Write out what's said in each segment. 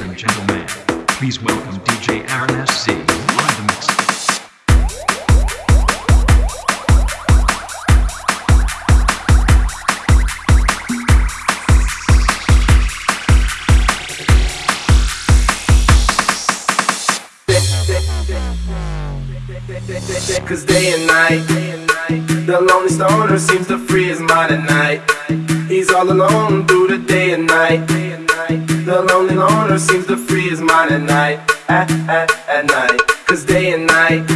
Gentlemen, please welcome DJ Aaron SC live the mix. Cause day and night, the lonely stoner seems to free his mind at night. He's all alone through the day and night. The lonely loner seems to free his mind at night, at, at, at night. Cause day and night,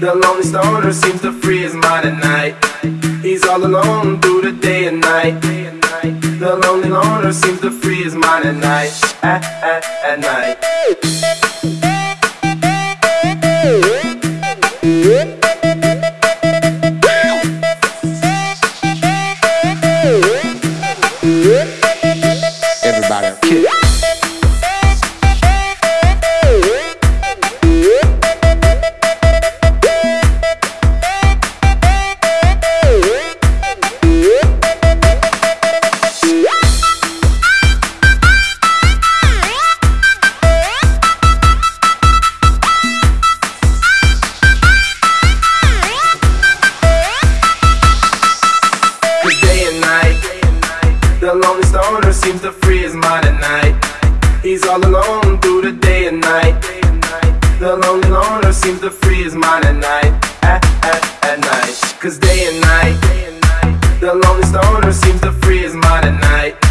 the lonely stoner seems to free his mind at night. He's all alone through the day and night. The lonely loner seems to free his mind at night, at, at, at night. To free his mind at night. He's all alone through the day and night. The lonely loner seems to free his mind at night, at, at, at night. Cause day and night, the lonely stoner seems to free his mind at night.